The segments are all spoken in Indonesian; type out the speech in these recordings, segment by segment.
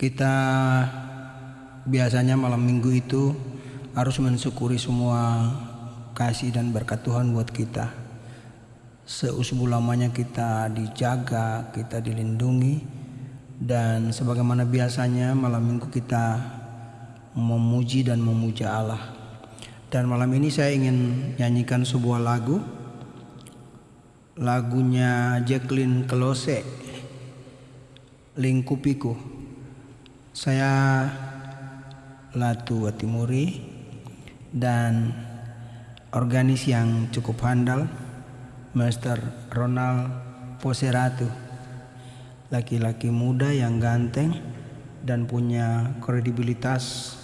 Kita biasanya malam minggu itu harus mensyukuri semua kasih dan berkat Tuhan buat kita. Seusbu lamanya kita dijaga, kita dilindungi, dan sebagaimana biasanya malam minggu kita memuji dan memuja Allah. Dan malam ini saya ingin nyanyikan sebuah lagu. Lagunya Jacqueline Kelose, Lingkupiku. Saya Latu Watimuri dan organis yang cukup handal Master Ronald Poseratu. Laki-laki muda yang ganteng dan punya kredibilitas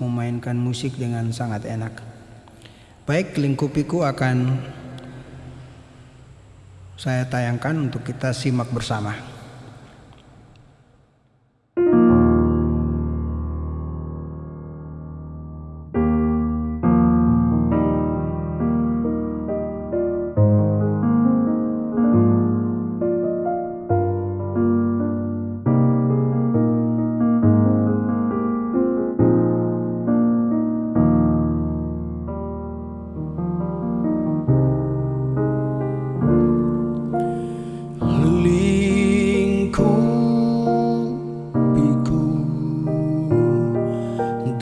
memainkan musik dengan sangat enak. Baik lingkupiku akan saya tayangkan untuk kita simak bersama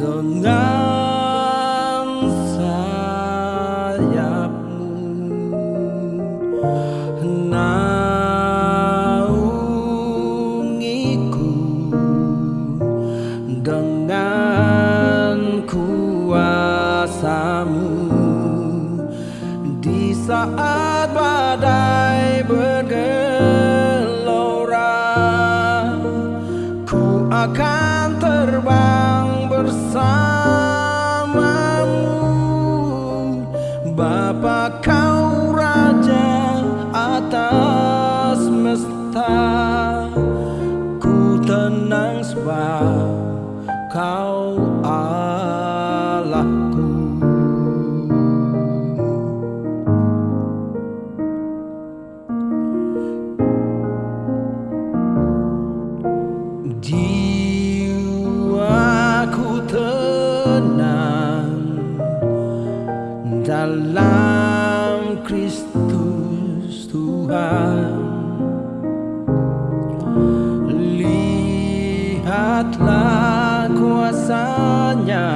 dengan sayapmu. Naungiku. Dengan kuasamu. Di saat badai bergelora ku akan Bapa kau raja atas semesta ku tenang sebab kau Allahku Tuhan. Lihatlah kuasanya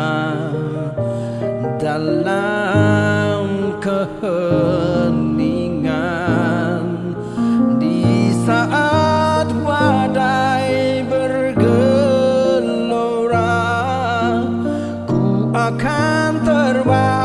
dalam keheningan. Di saat badai bergelora ku akan terbang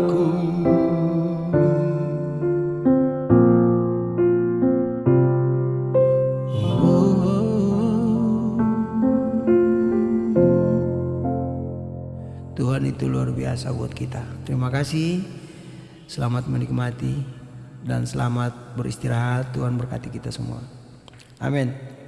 Allahku Tuhan itu luar biasa buat kita. Terima kasih. Selamat menikmati dan selamat beristirahat. Tuhan berkati kita semua. Amin.